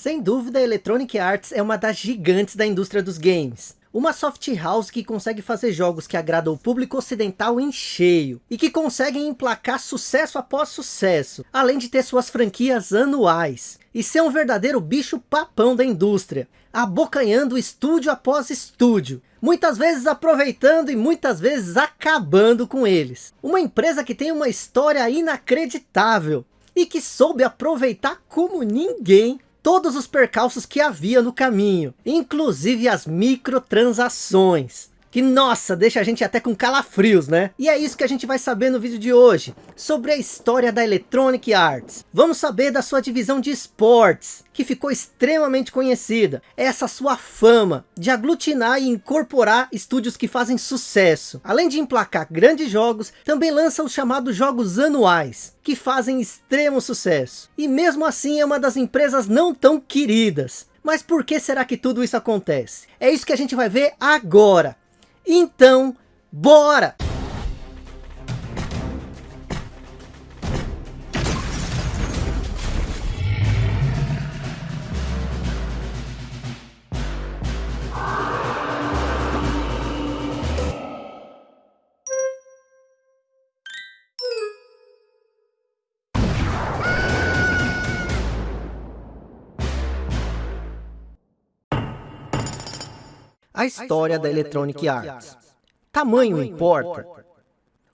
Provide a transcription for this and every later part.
Sem dúvida, a Electronic Arts é uma das gigantes da indústria dos games. Uma soft house que consegue fazer jogos que agradam o público ocidental em cheio. E que conseguem emplacar sucesso após sucesso. Além de ter suas franquias anuais. E ser um verdadeiro bicho papão da indústria. Abocanhando estúdio após estúdio. Muitas vezes aproveitando e muitas vezes acabando com eles. Uma empresa que tem uma história inacreditável. E que soube aproveitar como ninguém todos os percalços que havia no caminho, inclusive as microtransações. Que nossa, deixa a gente até com calafrios, né? E é isso que a gente vai saber no vídeo de hoje, sobre a história da Electronic Arts. Vamos saber da sua divisão de esportes, que ficou extremamente conhecida. Essa sua fama de aglutinar e incorporar estúdios que fazem sucesso. Além de emplacar grandes jogos, também lança os chamados jogos anuais, que fazem extremo sucesso. E mesmo assim é uma das empresas não tão queridas. Mas por que será que tudo isso acontece? É isso que a gente vai ver agora. Então, bora! A história da Electronic Arts. Tamanho importa?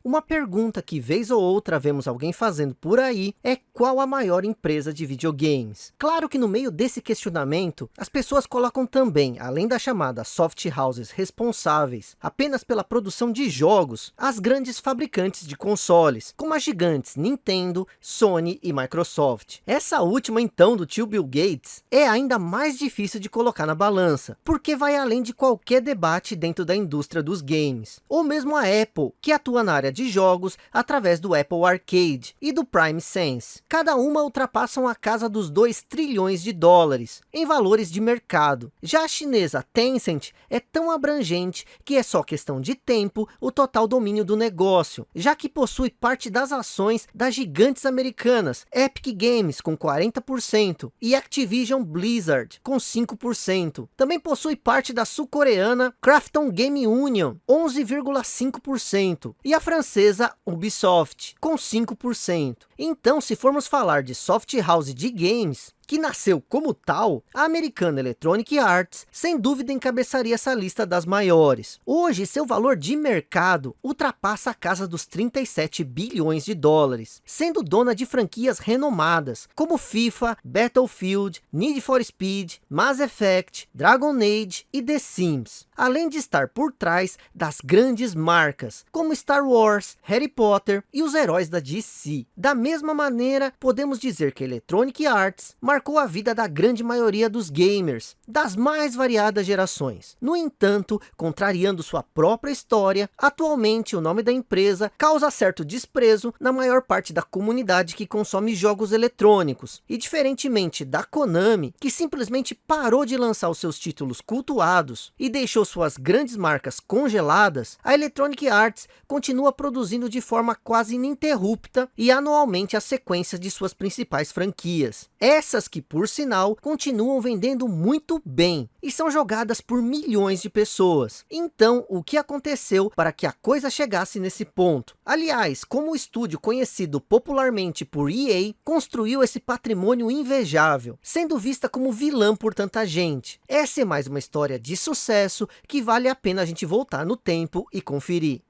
Uma pergunta que vez ou outra vemos alguém fazendo por aí é qual a maior empresa de videogames? Claro que no meio desse questionamento, as pessoas colocam também, além da chamada soft houses responsáveis apenas pela produção de jogos, as grandes fabricantes de consoles, como as gigantes Nintendo, Sony e Microsoft. Essa última então do tio Bill Gates é ainda mais difícil de colocar na balança, porque vai além de qualquer debate dentro da indústria dos games. Ou mesmo a Apple, que atua na área de jogos através do Apple Arcade e do Prime Sense. Cada uma ultrapassam a casa dos 2 trilhões de dólares em valores de mercado. Já a chinesa Tencent é tão abrangente que é só questão de tempo o total domínio do negócio, já que possui parte das ações das gigantes americanas Epic Games com 40% e Activision Blizzard com 5%. Também possui parte da sul-coreana Krafton Game Union 11,5% e a francesa francesa Ubisoft, com 5%. Então, se formos falar de soft house de games, que nasceu como tal, a americana Electronic Arts, sem dúvida encabeçaria essa lista das maiores. Hoje, seu valor de mercado ultrapassa a casa dos 37 bilhões de dólares, sendo dona de franquias renomadas, como FIFA, Battlefield, Need for Speed, Mass Effect, Dragon Age e The Sims. Além de estar por trás das grandes marcas, como Star Wars, Harry Potter e os heróis da DC. Da mesma maneira, podemos dizer que Electronic Arts marcou a vida da grande maioria dos gamers, das mais variadas gerações. No entanto, contrariando sua própria história, atualmente o nome da empresa causa certo desprezo na maior parte da comunidade que consome jogos eletrônicos. E diferentemente da Konami, que simplesmente parou de lançar os seus títulos cultuados e deixou suas grandes marcas congeladas, a Electronic Arts continua produzindo de forma quase ininterrupta e anualmente as sequências de suas principais franquias. Essas que, por sinal, continuam vendendo muito bem e são jogadas por milhões de pessoas. Então, o que aconteceu para que a coisa chegasse nesse ponto? Aliás, como o estúdio conhecido popularmente por EA, construiu esse patrimônio invejável, sendo vista como vilã por tanta gente. Essa é mais uma história de sucesso que vale a pena a gente voltar no tempo e conferir.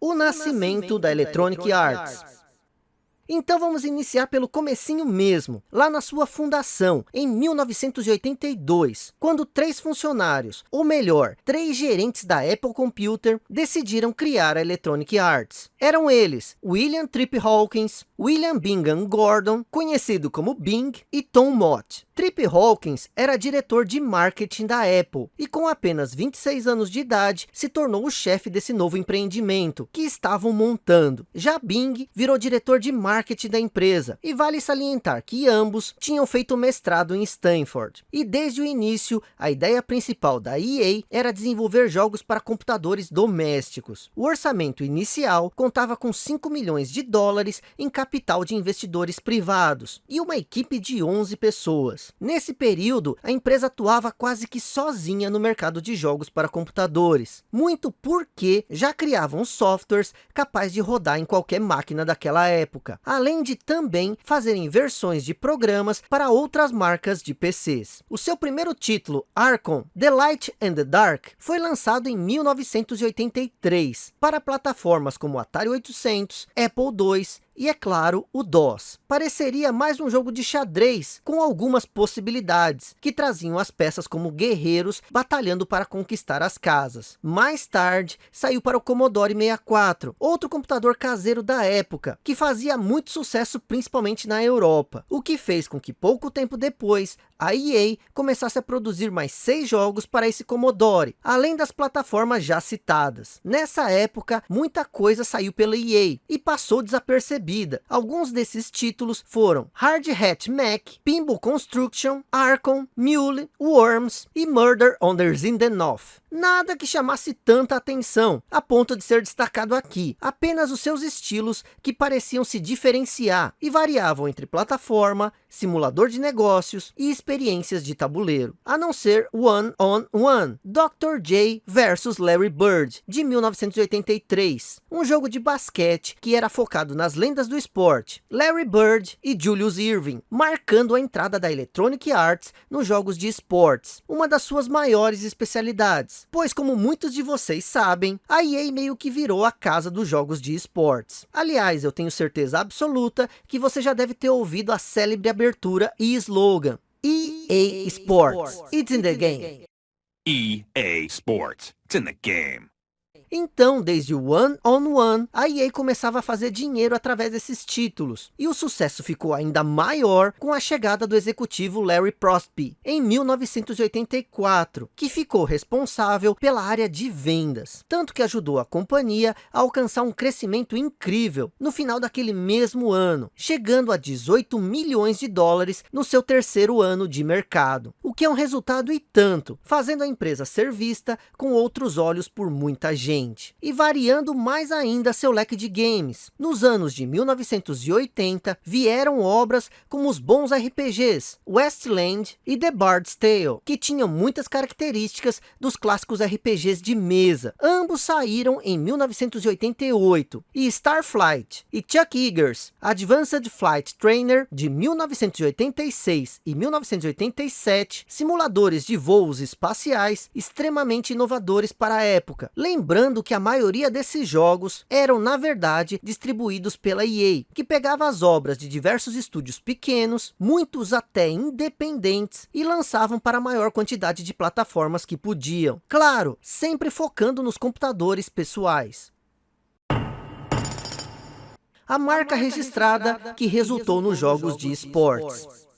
O nascimento da Electronic Arts. Então vamos iniciar pelo comecinho mesmo, lá na sua fundação, em 1982, quando três funcionários, ou melhor, três gerentes da Apple Computer, decidiram criar a Electronic Arts. Eram eles, William Tripp Hawkins, William Bingham Gordon, conhecido como Bing, e Tom Mott. Tripp Hawkins era diretor de marketing da Apple e com apenas 26 anos de idade se tornou o chefe desse novo empreendimento que estavam montando. Já Bing virou diretor de marketing marketing da empresa, e vale salientar que ambos tinham feito mestrado em Stanford. E desde o início, a ideia principal da EA era desenvolver jogos para computadores domésticos. O orçamento inicial contava com 5 milhões de dólares em capital de investidores privados, e uma equipe de 11 pessoas. Nesse período, a empresa atuava quase que sozinha no mercado de jogos para computadores, muito porque já criavam softwares capazes de rodar em qualquer máquina daquela época, além de também fazerem versões de programas para outras marcas de PCs. O seu primeiro título, Archon, The Light and the Dark, foi lançado em 1983 para plataformas como Atari 800, Apple II e, é claro, o DOS. Pareceria mais um jogo de xadrez, com algumas possibilidades, que traziam as peças como guerreiros batalhando para conquistar as casas. Mais tarde, saiu para o Commodore 64, outro computador caseiro da época, que fazia muito sucesso principalmente na Europa, o que fez com que pouco tempo depois, a EA começasse a produzir mais seis jogos para esse Commodore, além das plataformas já citadas. Nessa época, muita coisa saiu pela EA e passou desapercebida Alguns desses títulos foram Hard Hat Mac, Pinball Construction, Archon, Mule, Worms e Murder on the Zindenhof. Nada que chamasse tanta atenção, a ponto de ser destacado aqui. Apenas os seus estilos que pareciam se diferenciar e variavam entre plataforma, simulador de negócios e experiências de tabuleiro. A não ser One on One, Dr. J versus Larry Bird, de 1983. Um jogo de basquete que era focado nas lendas do esporte, Larry Bird e Julius Irving, marcando a entrada da Electronic Arts nos jogos de esportes, uma das suas maiores especialidades pois como muitos de vocês sabem, a EA meio que virou a casa dos jogos de esportes. Aliás, eu tenho certeza absoluta que você já deve ter ouvido a célebre abertura e slogan, EA Sports, it's in the game. EA Sports, it's in the game. Então, desde o One on One, a EA começava a fazer dinheiro através desses títulos. E o sucesso ficou ainda maior com a chegada do executivo Larry Prostby, em 1984, que ficou responsável pela área de vendas. Tanto que ajudou a companhia a alcançar um crescimento incrível no final daquele mesmo ano, chegando a 18 milhões de dólares no seu terceiro ano de mercado. O que é um resultado e tanto, fazendo a empresa ser vista com outros olhos por muita gente e variando mais ainda seu leque de games. Nos anos de 1980, vieram obras como os bons RPGs, Westland e The Bard's Tale, que tinham muitas características dos clássicos RPGs de mesa. Ambos saíram em 1988, e Starflight e Chuck Eagers, Advanced Flight Trainer, de 1986 e 1987, simuladores de voos espaciais extremamente inovadores para a época, lembrando lembrando que a maioria desses jogos eram na verdade distribuídos pela EA, que pegava as obras de diversos estúdios pequenos, muitos até independentes, e lançavam para a maior quantidade de plataformas que podiam. Claro, sempre focando nos computadores pessoais a marca registrada que resultou nos jogos de esportes.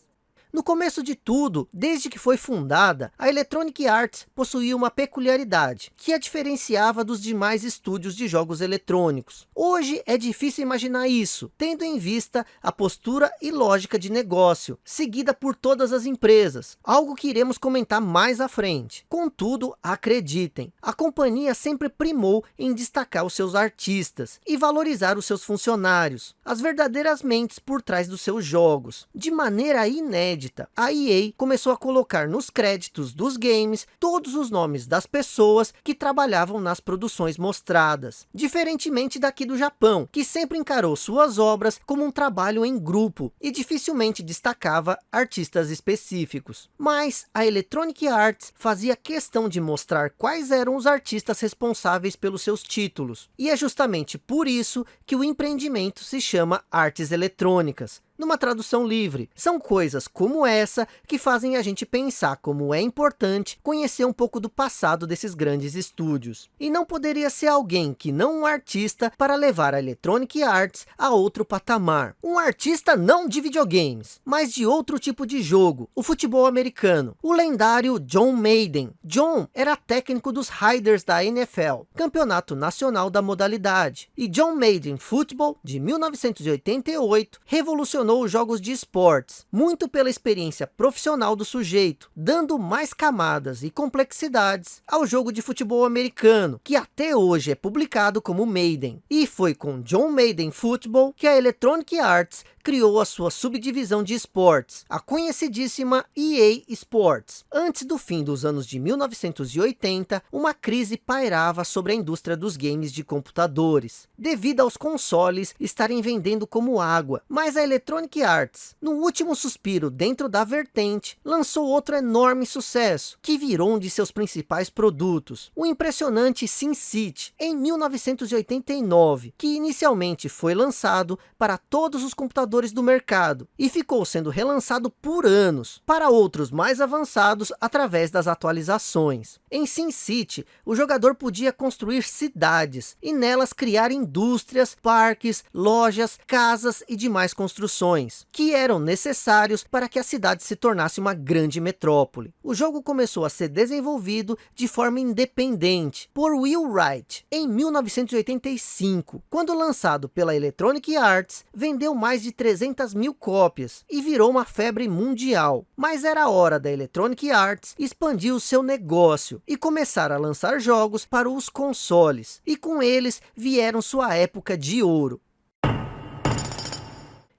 No começo de tudo, desde que foi fundada, a Electronic Arts possuía uma peculiaridade, que a diferenciava dos demais estúdios de jogos eletrônicos. Hoje é difícil imaginar isso, tendo em vista a postura e lógica de negócio, seguida por todas as empresas, algo que iremos comentar mais à frente. Contudo, acreditem, a companhia sempre primou em destacar os seus artistas e valorizar os seus funcionários, as verdadeiras mentes por trás dos seus jogos, de maneira inédita inédita, a EA começou a colocar nos créditos dos games todos os nomes das pessoas que trabalhavam nas produções mostradas. Diferentemente daqui do Japão, que sempre encarou suas obras como um trabalho em grupo e dificilmente destacava artistas específicos. Mas a Electronic Arts fazia questão de mostrar quais eram os artistas responsáveis pelos seus títulos. E é justamente por isso que o empreendimento se chama Artes Eletrônicas, numa tradução livre. São coisas como essa que fazem a gente pensar como é importante conhecer um pouco do passado desses grandes estúdios. E não poderia ser alguém que não um artista para levar a Electronic Arts a outro patamar. Um artista não de videogames, mas de outro tipo de jogo, o futebol americano. O lendário John Maiden. John era técnico dos Riders da NFL, campeonato nacional da modalidade. E John Maiden Football, de 1988, revolucionou os jogos de esportes, muito pela experiência profissional do sujeito, dando mais camadas e complexidades ao jogo de futebol americano, que até hoje é publicado como Maiden. E foi com John Maiden Football que a Electronic Arts criou a sua subdivisão de esportes, a conhecidíssima EA Sports. Antes do fim dos anos de 1980, uma crise pairava sobre a indústria dos games de computadores, devido aos consoles estarem vendendo como água. Mas a Electronic Arts, no último suspiro dentro da vertente, lançou outro enorme sucesso, que virou um de seus principais produtos, o impressionante SimCity, em 1989, que inicialmente foi lançado para todos os computadores do mercado e ficou sendo relançado por anos para outros mais avançados através das atualizações. Em SimCity, o jogador podia construir cidades e nelas criar indústrias, parques, lojas, casas e demais construções que eram necessários para que a cidade se tornasse uma grande metrópole. O jogo começou a ser desenvolvido de forma independente por Will Wright em 1985, quando lançado pela Electronic Arts, vendeu mais de 300 mil cópias e virou uma febre mundial. Mas era hora da Electronic Arts expandir o seu negócio e começar a lançar jogos para os consoles. E com eles vieram sua época de ouro.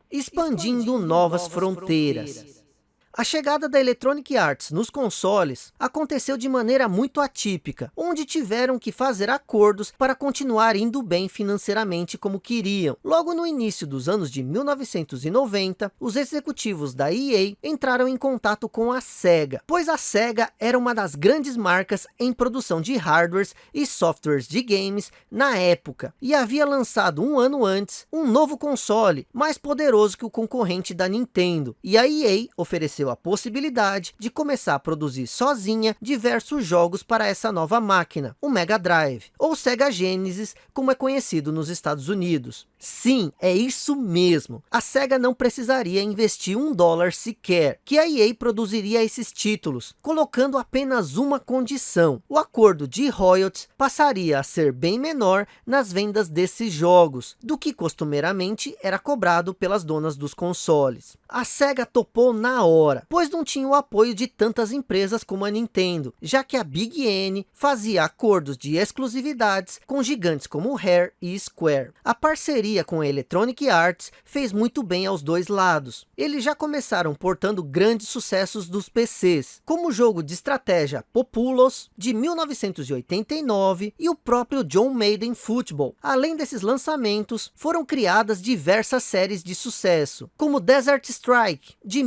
Expandindo, Expandindo novas, novas fronteiras. fronteiras. A chegada da Electronic Arts nos consoles aconteceu de maneira muito atípica, onde tiveram que fazer acordos para continuar indo bem financeiramente como queriam. Logo no início dos anos de 1990, os executivos da EA entraram em contato com a SEGA, pois a SEGA era uma das grandes marcas em produção de hardwares e softwares de games na época, e havia lançado um ano antes um novo console, mais poderoso que o concorrente da Nintendo, e a EA ofereceu ofereceu a possibilidade de começar a produzir sozinha diversos jogos para essa nova máquina, o Mega Drive, ou Sega Genesis, como é conhecido nos Estados Unidos. Sim, é isso mesmo. A SEGA não precisaria investir um dólar sequer, que a EA produziria esses títulos, colocando apenas uma condição. O acordo de royalties passaria a ser bem menor nas vendas desses jogos, do que costumeiramente era cobrado pelas donas dos consoles. A SEGA topou na hora, pois não tinha o apoio de tantas empresas como a Nintendo, já que a Big N fazia acordos de exclusividades com gigantes como Rare e Square. A parceria com a Electronic Arts fez muito bem aos dois lados. Eles já começaram portando grandes sucessos dos PCs, como o jogo de estratégia Populos, de 1989, e o próprio John Maiden Football. Além desses lançamentos, foram criadas diversas séries de sucesso, como Desert Strike, de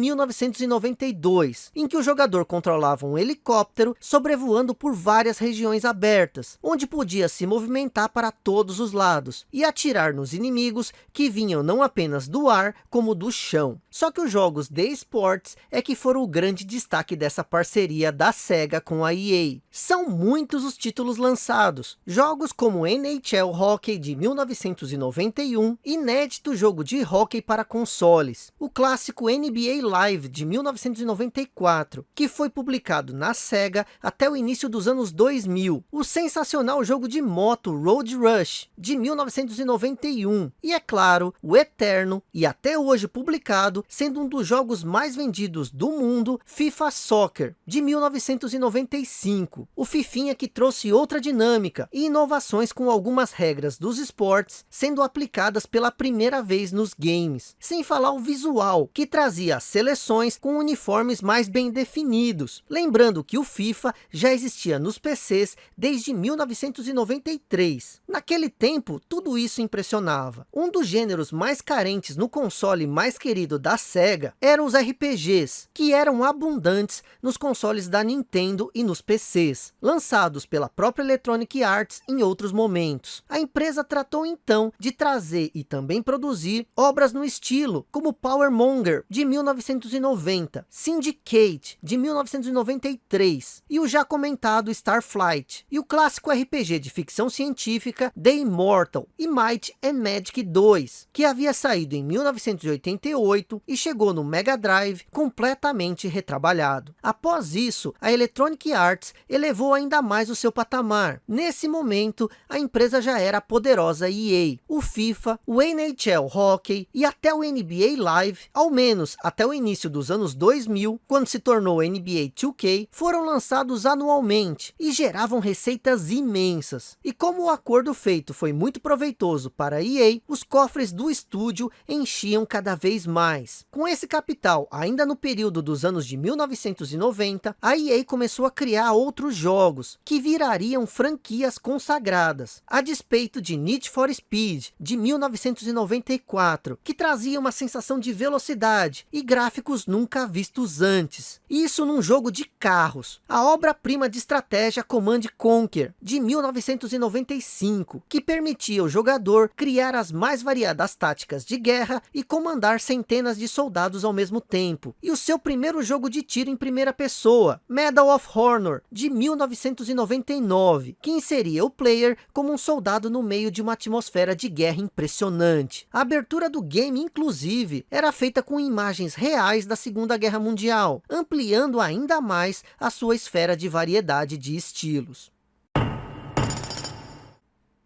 1992, em que o jogador controlava um helicóptero sobrevoando por várias regiões abertas, onde podia se movimentar para todos os lados, e atirar nos inimigos que vinham não apenas do ar, como do chão. Só que os jogos de esportes é que foram o grande destaque dessa parceria da SEGA com a EA. São muitos os títulos lançados. Jogos como NHL Hockey de 1991, inédito jogo de hockey para consoles. O clássico NBA Live de 1994, que foi publicado na SEGA até o início dos anos 2000. O sensacional jogo de moto Road Rush de 1991 e é claro, o eterno e até hoje publicado, sendo um dos jogos mais vendidos do mundo, FIFA Soccer, de 1995. O Fifinha que trouxe outra dinâmica e inovações com algumas regras dos esportes sendo aplicadas pela primeira vez nos games. Sem falar o visual, que trazia as seleções com uniformes mais bem definidos. Lembrando que o FIFA já existia nos PCs desde 1993. Naquele tempo, tudo isso impressionava. Um dos gêneros mais carentes no console mais querido da SEGA eram os RPGs, que eram abundantes nos consoles da Nintendo e nos PCs, lançados pela própria Electronic Arts em outros momentos. A empresa tratou então de trazer e também produzir obras no estilo, como Power Monger, de 1990, Syndicate, de 1993, e o já comentado Starflight, e o clássico RPG de ficção científica The Immortal, e Might and Magic 2, que havia saído em 1988 e chegou no Mega Drive completamente retrabalhado. Após isso, a Electronic Arts elevou ainda mais o seu patamar. Nesse momento, a empresa já era a poderosa EA. O FIFA, o NHL Hockey e até o NBA Live, ao menos até o início dos anos 2000, quando se tornou NBA 2K, foram lançados anualmente e geravam receitas imensas. E como o acordo feito foi muito proveitoso para a EA, os cofres do estúdio enchiam cada vez mais. Com esse capital, ainda no período dos anos de 1990, a EA começou a criar outros jogos, que virariam franquias consagradas, a despeito de Need for Speed, de 1994, que trazia uma sensação de velocidade e gráficos nunca vistos antes. Isso num jogo de carros, a obra-prima de estratégia Command Conquer, de 1995, que permitia ao jogador criar as mais variadas táticas de guerra e comandar centenas de soldados ao mesmo tempo. E o seu primeiro jogo de tiro em primeira pessoa, Medal of Honor, de 1999, que inseria o player como um soldado no meio de uma atmosfera de guerra impressionante. A abertura do game, inclusive, era feita com imagens reais da Segunda Guerra Mundial, ampliando ainda mais a sua esfera de variedade de estilos.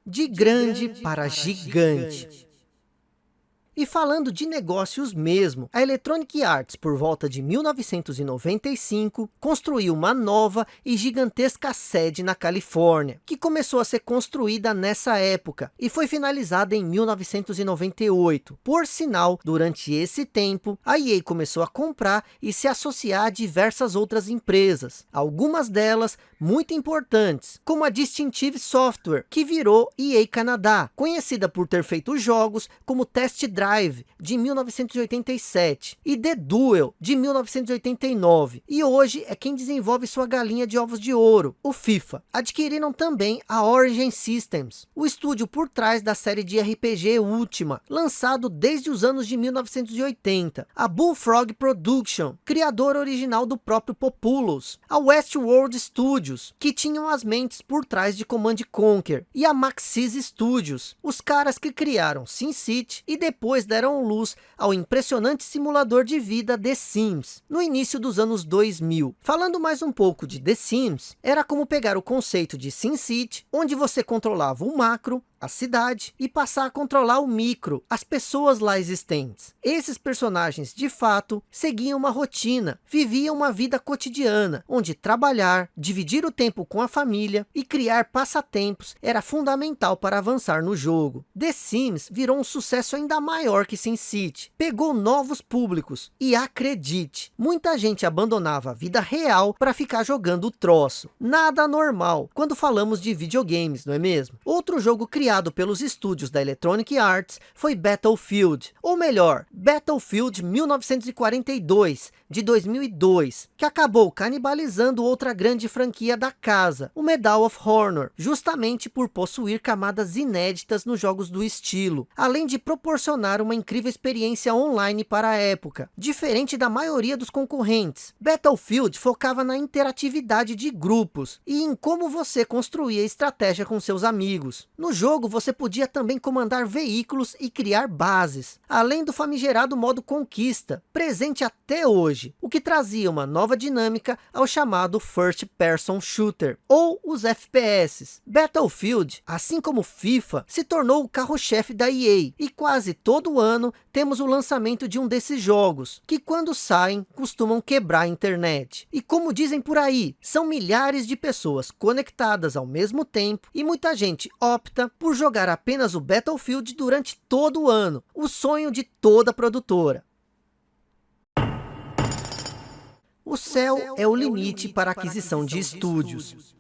De grande, para gigante. E falando de negócios mesmo, a Electronic Arts, por volta de 1995, construiu uma nova e gigantesca sede na Califórnia, que começou a ser construída nessa época e foi finalizada em 1998. Por sinal, durante esse tempo, a EA começou a comprar e se associar a diversas outras empresas, algumas delas muito importantes, como a Distinctive Software, que virou EA Canadá, conhecida por ter feito jogos como Test Drive Drive, de 1987, e The Duel, de 1989, e hoje é quem desenvolve sua galinha de ovos de ouro, o FIFA. Adquiriram também a Origin Systems, o estúdio por trás da série de RPG Última, lançado desde os anos de 1980, a Bullfrog Production, criador original do próprio Populous, a Westworld Studios, que tinham as mentes por trás de Command Conquer, e a Maxis Studios, os caras que criaram SimCity e depois depois deram luz ao impressionante simulador de vida The Sims, no início dos anos 2000. Falando mais um pouco de The Sims, era como pegar o conceito de SimCity, onde você controlava o macro, a cidade e passar a controlar o micro, as pessoas lá existentes. Esses personagens, de fato, seguiam uma rotina, viviam uma vida cotidiana, onde trabalhar, dividir o tempo com a família e criar passatempos era fundamental para avançar no jogo. The Sims virou um sucesso ainda maior que SimCity, pegou novos públicos e acredite, muita gente abandonava a vida real para ficar jogando o troço. Nada normal quando falamos de videogames, não é mesmo? Outro jogo criado criado pelos estúdios da Electronic Arts foi Battlefield, ou melhor, Battlefield 1942, de 2002, que acabou canibalizando outra grande franquia da casa, o Medal of Honor, justamente por possuir camadas inéditas nos jogos do estilo, além de proporcionar uma incrível experiência online para a época, diferente da maioria dos concorrentes. Battlefield focava na interatividade de grupos e em como você construía estratégia com seus amigos. No jogo, jogo você podia também comandar veículos e criar bases, além do famigerado modo conquista, presente até hoje, o que trazia uma nova dinâmica ao chamado First Person Shooter, ou os FPS. Battlefield, assim como FIFA, se tornou o carro-chefe da EA, e quase todo ano temos o lançamento de um desses jogos, que quando saem, costumam quebrar a internet. E como dizem por aí, são milhares de pessoas conectadas ao mesmo tempo, e muita gente opta por jogar apenas o Battlefield durante todo o ano, o sonho de toda produtora. O céu é o limite para a aquisição de estúdios.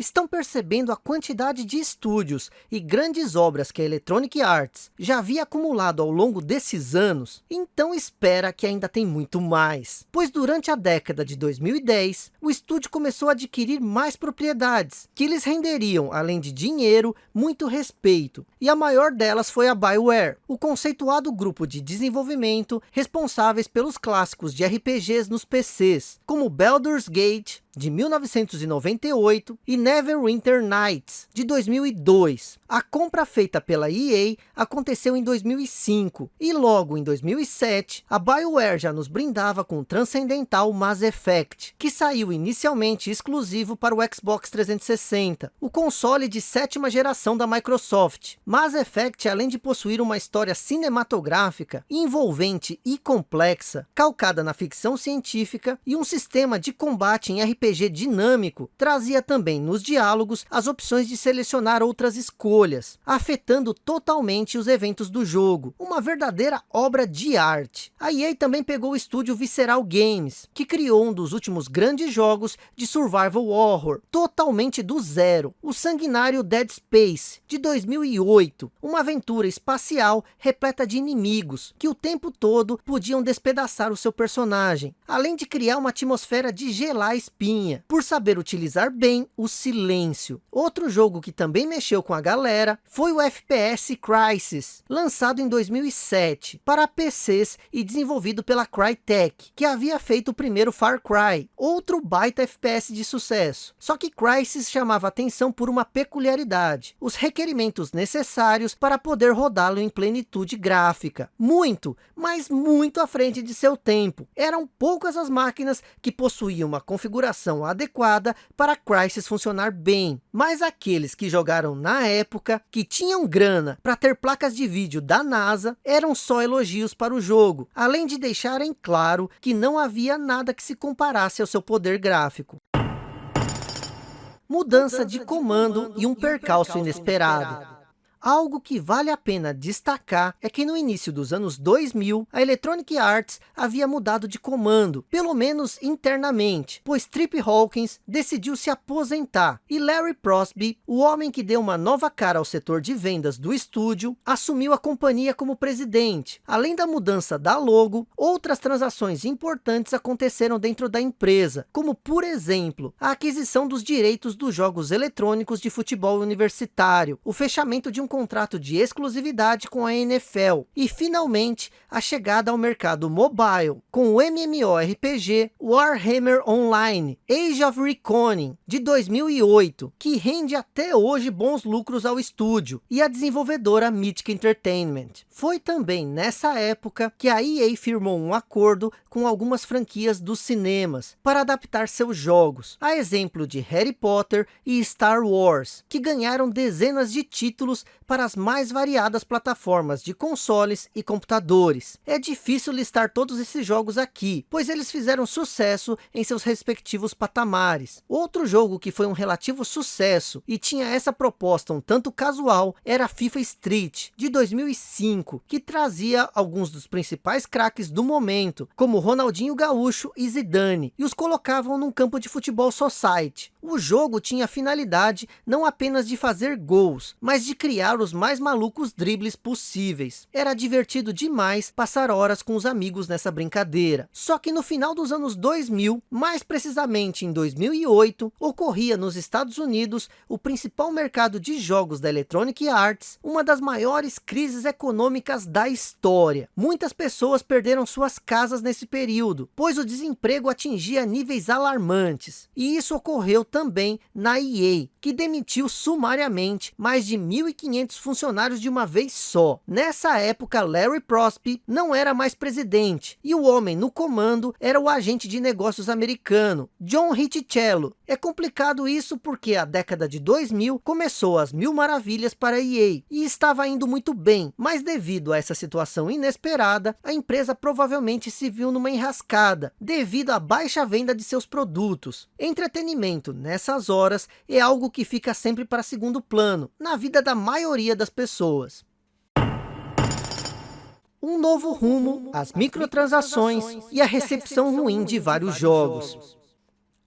Estão percebendo a quantidade de estúdios e grandes obras que a Electronic Arts já havia acumulado ao longo desses anos? Então espera que ainda tem muito mais. Pois durante a década de 2010, o estúdio começou a adquirir mais propriedades, que lhes renderiam, além de dinheiro, muito respeito. E a maior delas foi a BioWare, o conceituado grupo de desenvolvimento responsáveis pelos clássicos de RPGs nos PCs, como Baldur's Gate, de 1998 e Neverwinter Nights de 2002. A compra feita pela EA aconteceu em 2005 e logo em 2007 a BioWare já nos brindava com o transcendental Mass Effect, que saiu inicialmente exclusivo para o Xbox 360, o console de sétima geração da Microsoft. Mass Effect, além de possuir uma história cinematográfica, envolvente e complexa, calcada na ficção científica e um sistema de combate em RPG RPG dinâmico, trazia também nos diálogos as opções de selecionar outras escolhas, afetando totalmente os eventos do jogo, uma verdadeira obra de arte. A EA também pegou o estúdio Visceral Games, que criou um dos últimos grandes jogos de survival horror, totalmente do zero, o sanguinário Dead Space, de 2008, uma aventura espacial repleta de inimigos, que o tempo todo podiam despedaçar o seu personagem, além de criar uma atmosfera de gelar espinhos por saber utilizar bem o silêncio. Outro jogo que também mexeu com a galera foi o FPS Crysis, lançado em 2007 para PCs e desenvolvido pela Crytek, que havia feito o primeiro Far Cry, outro baita FPS de sucesso. Só que Crysis chamava atenção por uma peculiaridade, os requerimentos necessários para poder rodá-lo em plenitude gráfica. Muito, mas muito à frente de seu tempo. Eram poucas as máquinas que possuíam uma configuração configuração adequada para Crysis funcionar bem. Mas aqueles que jogaram na época, que tinham grana para ter placas de vídeo da NASA, eram só elogios para o jogo, além de deixarem claro que não havia nada que se comparasse ao seu poder gráfico. Mudança de comando e um percalço inesperado. Algo que vale a pena destacar é que no início dos anos 2000, a Electronic Arts havia mudado de comando, pelo menos internamente, pois Trip Hawkins decidiu se aposentar e Larry Prosby, o homem que deu uma nova cara ao setor de vendas do estúdio, assumiu a companhia como presidente. Além da mudança da logo, outras transações importantes aconteceram dentro da empresa, como por exemplo, a aquisição dos direitos dos jogos eletrônicos de futebol universitário, o fechamento de um contrato de exclusividade com a NFL e finalmente a chegada ao mercado mobile com o MMORPG Warhammer Online Age of Reckoning de 2008, que rende até hoje bons lucros ao estúdio e a desenvolvedora Mythic Entertainment. Foi também nessa época que a EA firmou um acordo com algumas franquias dos cinemas para adaptar seus jogos, a exemplo de Harry Potter e Star Wars, que ganharam dezenas de títulos para as mais variadas plataformas de consoles e computadores. É difícil listar todos esses jogos aqui, pois eles fizeram sucesso em seus respectivos patamares. Outro jogo que foi um relativo sucesso e tinha essa proposta um tanto casual era FIFA Street, de 2005, que trazia alguns dos principais craques do momento, como Ronaldinho Gaúcho e Zidane, e os colocavam num campo de futebol society. O jogo tinha a finalidade não apenas de fazer gols, mas de criar os mais malucos dribles possíveis. Era divertido demais passar horas com os amigos nessa brincadeira. Só que no final dos anos 2000, mais precisamente em 2008, ocorria nos Estados Unidos o principal mercado de jogos da Electronic Arts, uma das maiores crises econômicas da história. Muitas pessoas perderam suas casas nesse período, pois o desemprego atingia níveis alarmantes. E isso ocorreu também na EA, que demitiu sumariamente mais de 1.500 funcionários de uma vez só. Nessa época, Larry Prospe não era mais presidente, e o homem no comando era o agente de negócios americano, John Ricciello. É complicado isso porque a década de 2000 começou as mil maravilhas para a EA, e estava indo muito bem, mas devido a essa situação inesperada, a empresa provavelmente se viu numa enrascada, devido à baixa venda de seus produtos. Entretenimento, nessas horas, é algo que fica sempre para segundo plano, na vida da maioria das pessoas. um novo rumo, as microtransações e a recepção ruim de vários jogos.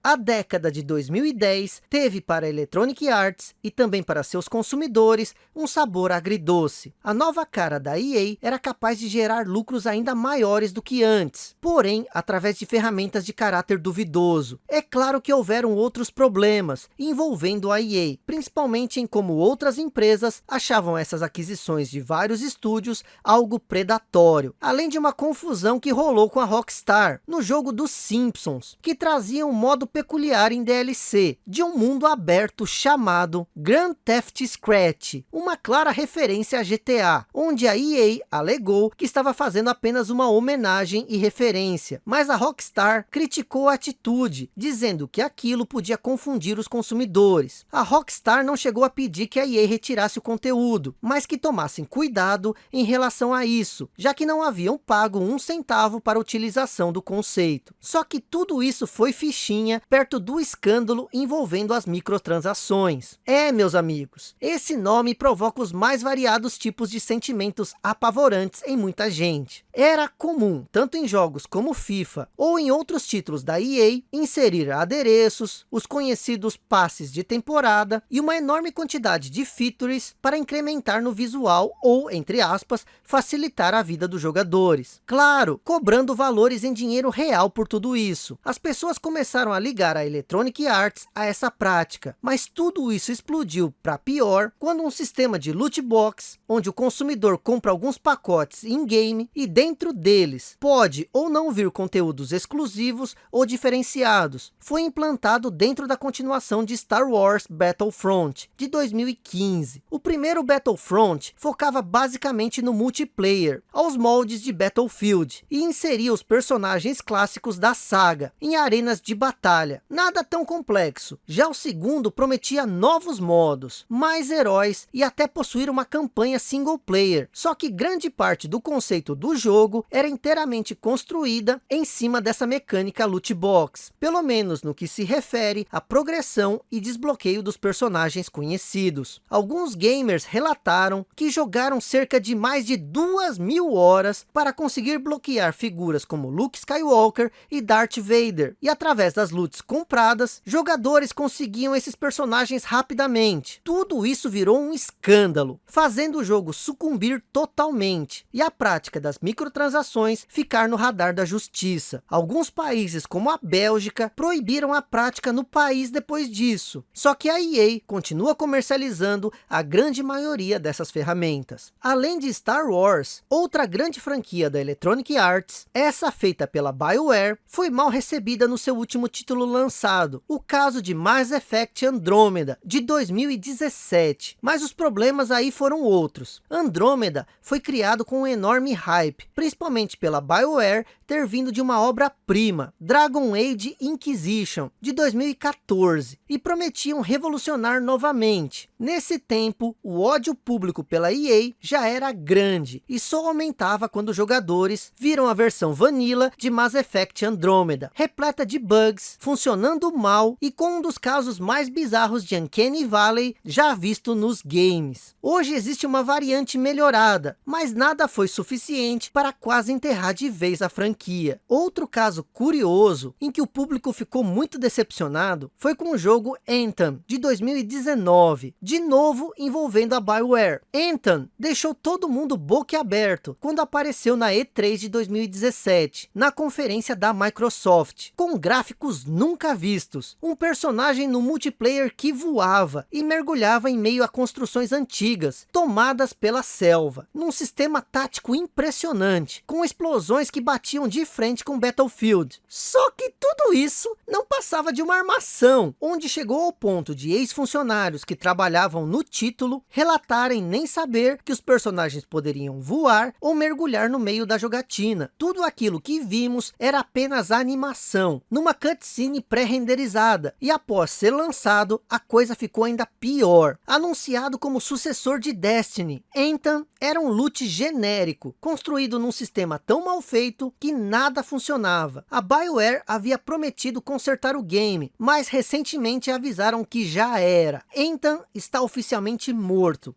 A década de 2010 teve para Electronic Arts e também para seus consumidores um sabor agridoce. A nova cara da EA era capaz de gerar lucros ainda maiores do que antes, porém através de ferramentas de caráter duvidoso. É claro que houveram outros problemas envolvendo a EA, principalmente em como outras empresas achavam essas aquisições de vários estúdios algo predatório, além de uma confusão que rolou com a Rockstar no jogo dos Simpsons, que trazia um modo peculiar em DLC, de um mundo aberto chamado Grand Theft Scratch, uma clara referência a GTA, onde a EA alegou que estava fazendo apenas uma homenagem e referência, mas a Rockstar criticou a atitude, dizendo que aquilo podia confundir os consumidores. A Rockstar não chegou a pedir que a EA retirasse o conteúdo, mas que tomassem cuidado em relação a isso, já que não haviam pago um centavo para a utilização do conceito. Só que tudo isso foi fichinha perto do escândalo envolvendo as microtransações. É, meus amigos, esse nome provoca os mais variados tipos de sentimentos apavorantes em muita gente. Era comum, tanto em jogos como FIFA, ou em outros títulos da EA, inserir adereços, os conhecidos passes de temporada e uma enorme quantidade de features para incrementar no visual ou, entre aspas, facilitar a vida dos jogadores. Claro, cobrando valores em dinheiro real por tudo isso. As pessoas começaram a ligar a Electronic Arts a essa prática, mas tudo isso explodiu para pior quando um sistema de loot box, onde o consumidor compra alguns pacotes in-game e dentro deles pode ou não vir conteúdos exclusivos ou diferenciados, foi implantado dentro da continuação de Star Wars Battlefront de 2015. O primeiro Battlefront focava basicamente no multiplayer, aos moldes de Battlefield, e inseria os personagens clássicos da saga em arenas de batalha batalha, nada tão complexo. Já o segundo prometia novos modos, mais heróis e até possuir uma campanha single player. Só que grande parte do conceito do jogo era inteiramente construída em cima dessa mecânica loot box, pelo menos no que se refere à progressão e desbloqueio dos personagens conhecidos. Alguns gamers relataram que jogaram cerca de mais de duas mil horas para conseguir bloquear figuras como Luke Skywalker e Darth Vader, e através das lutas compradas, jogadores conseguiam esses personagens rapidamente. Tudo isso virou um escândalo, fazendo o jogo sucumbir totalmente, e a prática das microtransações ficar no radar da justiça. Alguns países, como a Bélgica, proibiram a prática no país depois disso. Só que a EA continua comercializando a grande maioria dessas ferramentas. Além de Star Wars, outra grande franquia da Electronic Arts, essa feita pela BioWare, foi mal recebida no seu último título título lançado, o caso de Mass Effect Andromeda, de 2017. Mas os problemas aí foram outros. Andromeda foi criado com um enorme hype, principalmente pela BioWare ter vindo de uma obra-prima, Dragon Age Inquisition, de 2014, e prometiam revolucionar novamente. Nesse tempo, o ódio público pela EA já era grande, e só aumentava quando jogadores viram a versão vanilla de Mass Effect Andromeda, repleta de bugs, funcionando mal e com um dos casos mais bizarros de Uncanny Valley já visto nos games. Hoje existe uma variante melhorada, mas nada foi suficiente para quase enterrar de vez a franquia. Outro caso curioso, em que o público ficou muito decepcionado, foi com o jogo Anthem, de 2019, de novo envolvendo a Bioware. Anthem deixou todo mundo boquiaberto quando apareceu na E3 de 2017, na conferência da Microsoft, com gráficos nunca vistos. Um personagem no multiplayer que voava e mergulhava em meio a construções antigas, tomadas pela selva, num sistema tático impressionante, com explosões que batiam de frente com Battlefield. Só que tudo isso não passava de uma armação, onde chegou ao ponto de ex-funcionários que trabalhavam no título relatarem nem saber que os personagens poderiam voar ou mergulhar no meio da jogatina. Tudo aquilo que vimos era apenas animação, numa cutscene pré-renderizada, e após ser lançado, a coisa ficou ainda pior. Anunciado como sucessor de Destiny, Anthem era um loot genérico, construído num sistema tão mal feito que nada funcionava. A BioWare havia prometido consertar o game, mas recentemente avisaram que já era. Anthem está oficialmente morto.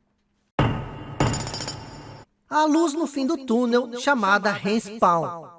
a luz no fim do túnel chamada Respawn.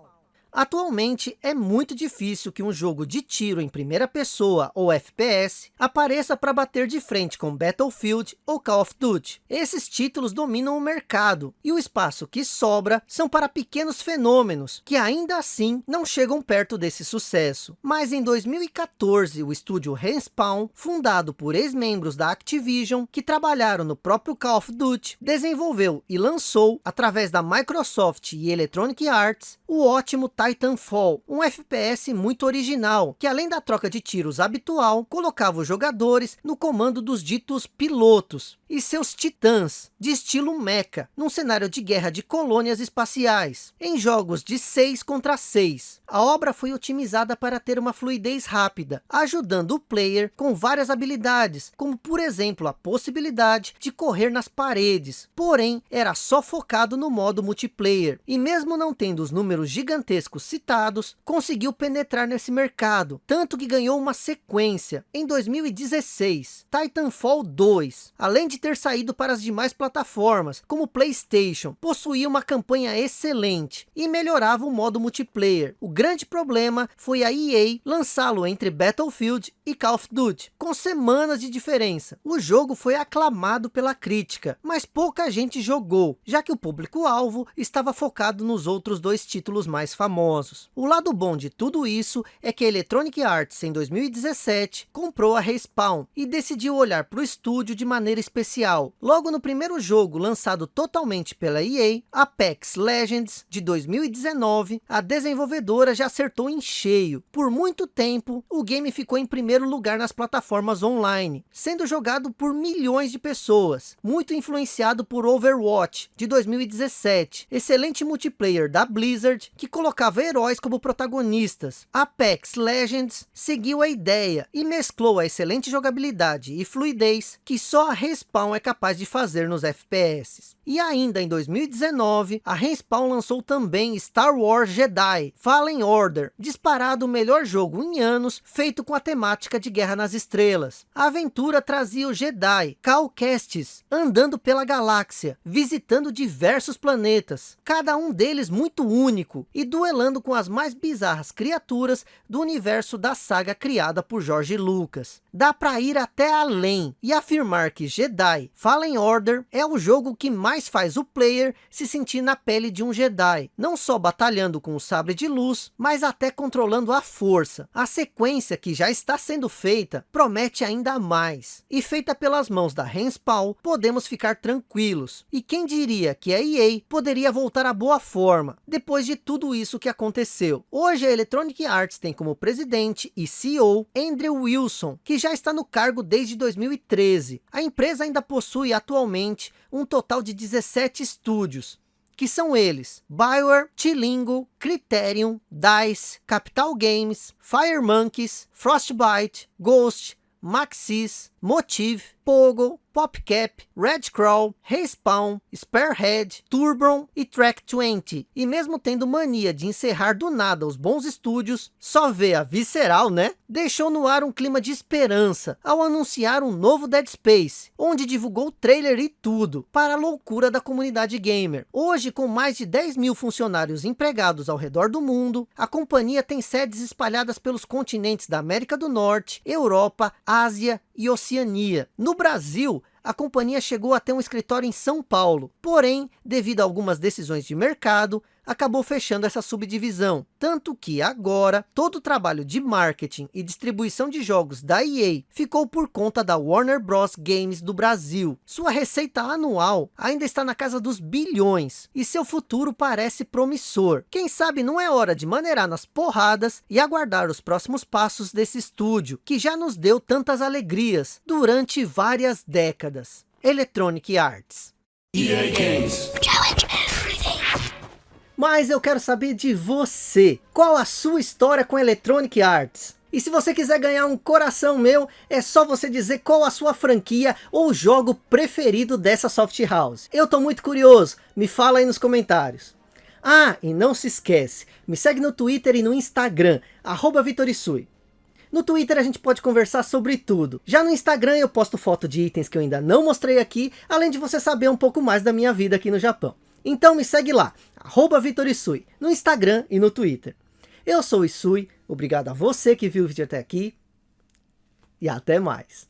Atualmente, é muito difícil que um jogo de tiro em primeira pessoa ou FPS apareça para bater de frente com Battlefield ou Call of Duty. Esses títulos dominam o mercado e o espaço que sobra são para pequenos fenômenos que ainda assim não chegam perto desse sucesso. Mas em 2014, o estúdio Respawn, fundado por ex-membros da Activision que trabalharam no próprio Call of Duty, desenvolveu e lançou, através da Microsoft e Electronic Arts, o ótimo Titanfall, um FPS muito original, que além da troca de tiros habitual, colocava os jogadores no comando dos ditos pilotos e seus titãs, de estilo mecha, num cenário de guerra de colônias espaciais, em jogos de 6 contra 6. A obra foi otimizada para ter uma fluidez rápida, ajudando o player com várias habilidades, como por exemplo a possibilidade de correr nas paredes, porém era só focado no modo multiplayer, e mesmo não tendo os números gigantescos citados, conseguiu penetrar nesse mercado, tanto que ganhou uma sequência, em 2016, Titanfall 2, além de ter saído para as demais plataformas, como Playstation, possuía uma campanha excelente, e melhorava o modo multiplayer. O grande problema foi a EA lançá-lo entre Battlefield e Call of Duty, com semanas de diferença. O jogo foi aclamado pela crítica, mas pouca gente jogou, já que o público-alvo estava focado nos outros dois títulos mais famosos. O lado bom de tudo isso é que a Electronic Arts, em 2017, comprou a Respawn e decidiu olhar para o estúdio de maneira especial. Logo no primeiro jogo, lançado totalmente pela EA, Apex Legends, de 2019, a desenvolvedora já acertou em cheio. Por muito tempo, o game ficou em primeiro lugar nas plataformas online, sendo jogado por milhões de pessoas, muito influenciado por Overwatch, de 2017, excelente multiplayer da Blizzard, que colocava heróis como protagonistas. Apex Legends seguiu a ideia e mesclou a excelente jogabilidade e fluidez que só a Respawn é capaz de fazer nos FPS. E ainda em 2019, a Respawn lançou também Star Wars Jedi Fallen Order, disparado o melhor jogo em anos, feito com a temática de Guerra nas Estrelas. A aventura trazia o Jedi, Cal Kestis, andando pela galáxia, visitando diversos planetas, cada um deles muito único, e duelando com as mais bizarras criaturas do universo da saga criada por George Lucas. Dá para ir até além, e afirmar que Jedi Fallen Order é o jogo que mais faz o player se sentir na pele de um Jedi, não só batalhando com o sabre de luz, mas até controlando a força. A sequência que já está sendo feita promete ainda mais. E feita pelas mãos da Respawn, podemos ficar tranquilos. E quem diria que a EA poderia voltar à boa forma, depois de tudo isso que aconteceu. Hoje a Electronic Arts tem como presidente e CEO Andrew Wilson, que já está no cargo desde 2013. A empresa ainda possui atualmente um total de 17 estúdios, que são eles, Bioware, Tilingo, Criterion, DICE, Capital Games, Fire Monkeys, Frostbite, Ghost, Maxis, Motive, Pogo, PopCap, Red Crawl, Respawn, Sparehead, Turbron e Track 20. E mesmo tendo mania de encerrar do nada os bons estúdios, só vê a Visceral, né? Deixou no ar um clima de esperança ao anunciar um novo Dead Space, onde divulgou trailer e tudo, para a loucura da comunidade gamer. Hoje, com mais de 10 mil funcionários empregados ao redor do mundo, a companhia tem sedes espalhadas pelos continentes da América do Norte, Europa, Ásia e Oceania. No Brasil, a companhia chegou a ter um escritório em São Paulo, porém, devido a algumas decisões de mercado, acabou fechando essa subdivisão. Tanto que agora, todo o trabalho de marketing e distribuição de jogos da EA ficou por conta da Warner Bros. Games do Brasil. Sua receita anual ainda está na casa dos bilhões e seu futuro parece promissor. Quem sabe não é hora de maneirar nas porradas e aguardar os próximos passos desse estúdio, que já nos deu tantas alegrias durante várias décadas. Electronic Arts. EA Games. Challenge. Mas eu quero saber de você. Qual a sua história com Electronic Arts? E se você quiser ganhar um coração meu, é só você dizer qual a sua franquia ou jogo preferido dessa soft house. Eu tô muito curioso, me fala aí nos comentários. Ah, e não se esquece, me segue no Twitter e no Instagram, arroba Vitorisui. No Twitter a gente pode conversar sobre tudo. Já no Instagram eu posto foto de itens que eu ainda não mostrei aqui, além de você saber um pouco mais da minha vida aqui no Japão. Então me segue lá, arroba VitorIsui, no Instagram e no Twitter. Eu sou o Isui, obrigado a você que viu o vídeo até aqui e até mais.